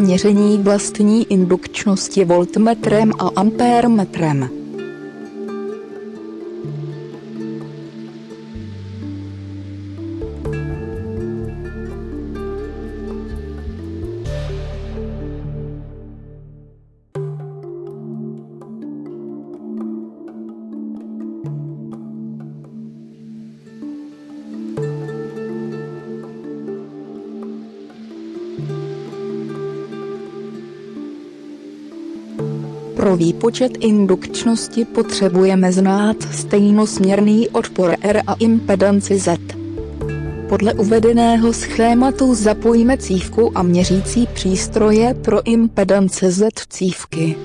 Měření vlastní indukčnosti voltmetrem a ampérmetrem. Pro výpočet indukčnosti potřebujeme znát stejnosměrný odpor R a impedanci Z. Podle uvedeného schématu zapojíme cívku a měřící přístroje pro impedance Z cívky.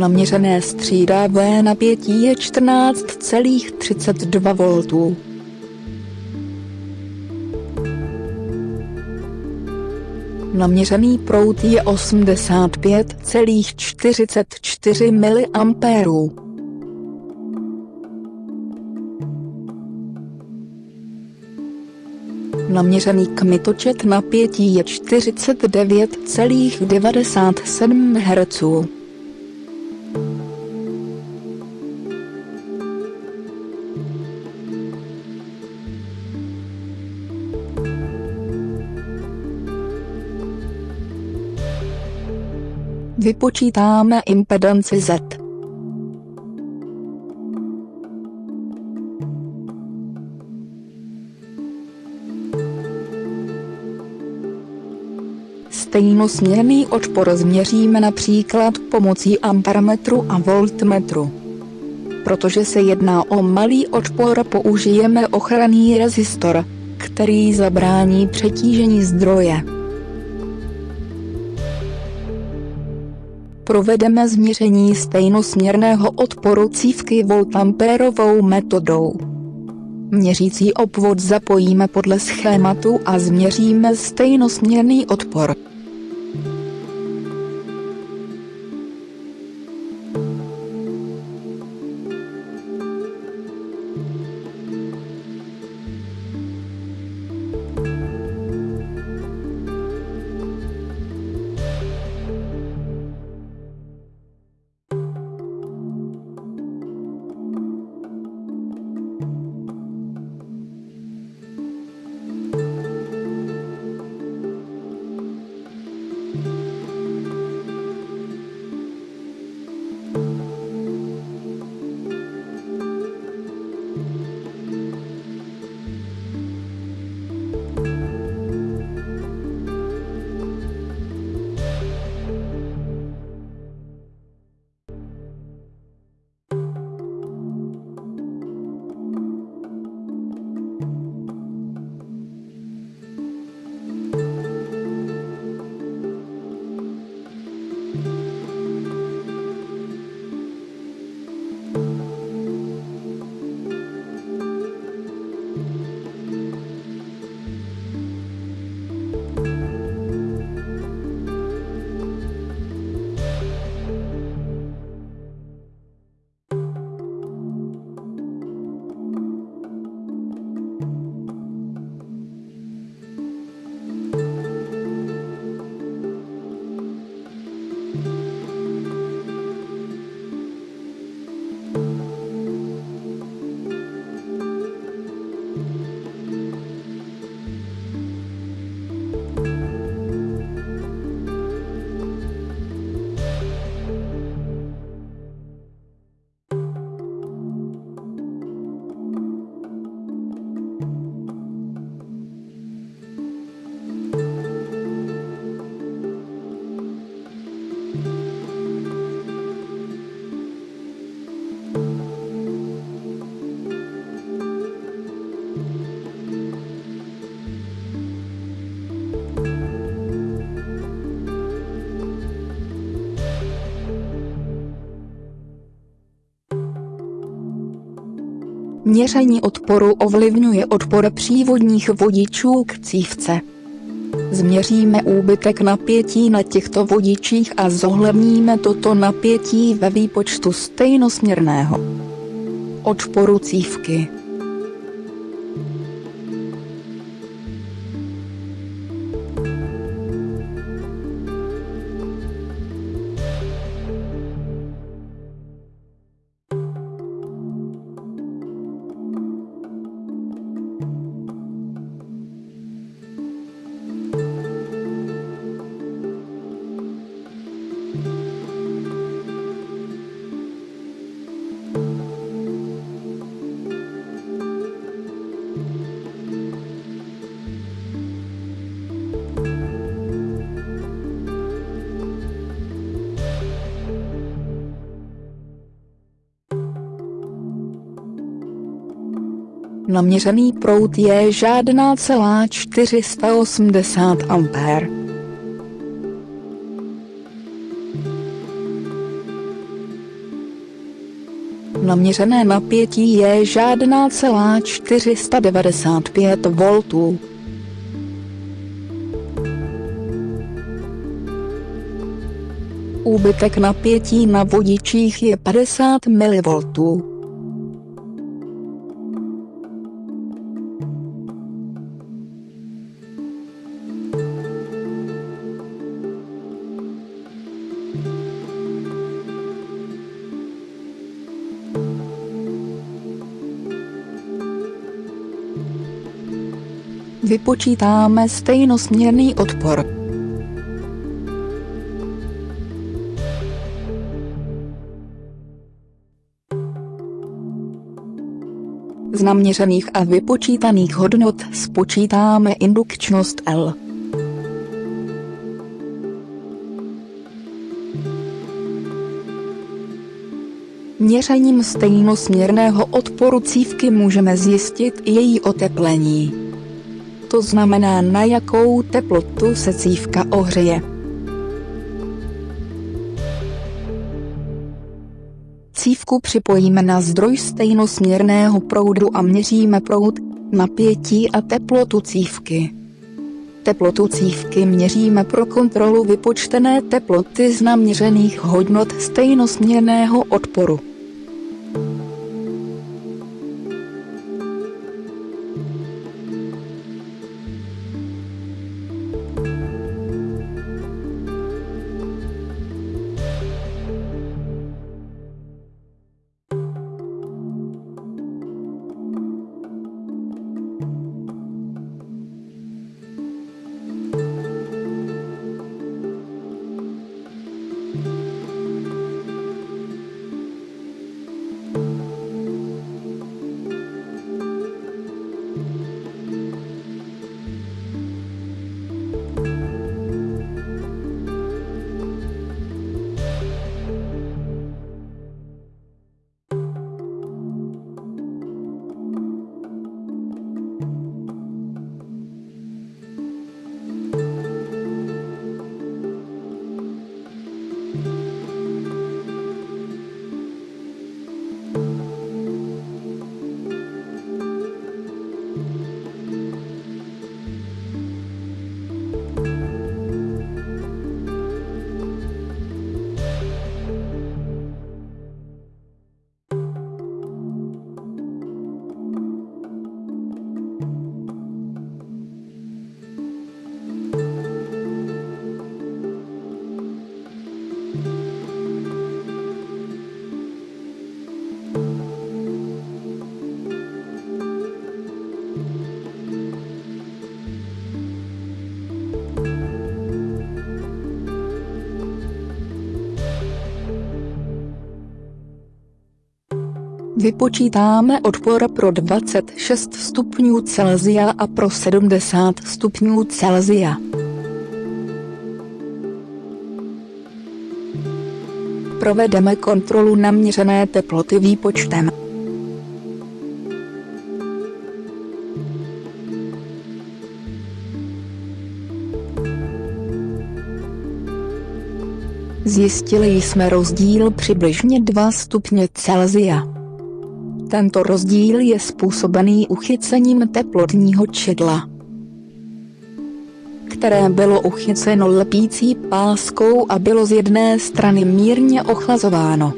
Naměřené střídavé napětí je 14,32 V. Naměřený proud je 85,44 mA. Naměřený kmitočet napětí je 49,97 Hz. Vypočítáme impedanci Z. Stejnosměrný odpor změříme například pomocí ampermetru a voltmetru. Protože se jedná o malý odpor použijeme ochranný rezistor, který zabrání přetížení zdroje. Provedeme změření stejnosměrného odporu cívky voltampérovou metodou. Měřící obvod zapojíme podle schématu a změříme stejnosměrný odpor. Měření odporu ovlivňuje odpor přívodních vodičů k cívce. Změříme úbytek napětí na těchto vodičích a zohledníme toto napětí ve výpočtu stejnosměrného odporu cívky. Naměřený proud je žádná celá 480 A. Naměřené napětí je žádná celá 495 V. Úbytek napětí na vodičích je 50 mV. Vypočítáme stejnosměrný odpor. Z naměřených a vypočítaných hodnot spočítáme indukčnost L. Měřením stejnosměrného odporu cívky můžeme zjistit její oteplení to znamená na jakou teplotu se cívka ohřeje. Cívku připojíme na zdroj stejnosměrného proudu a měříme proud, napětí a teplotu cívky. Teplotu cívky měříme pro kontrolu vypočtené teploty z naměřených hodnot stejnosměrného odporu. Vypočítáme odpor pro 26 stupňů Celsia a pro 70 stupňů Celsia. Provedeme kontrolu naměřené teploty výpočtem. Zjistili jsme rozdíl přibližně 2 stupně Celsia. Tento rozdíl je způsobený uchycením teplotního čidla, které bylo uchyceno lepící páskou a bylo z jedné strany mírně ochlazováno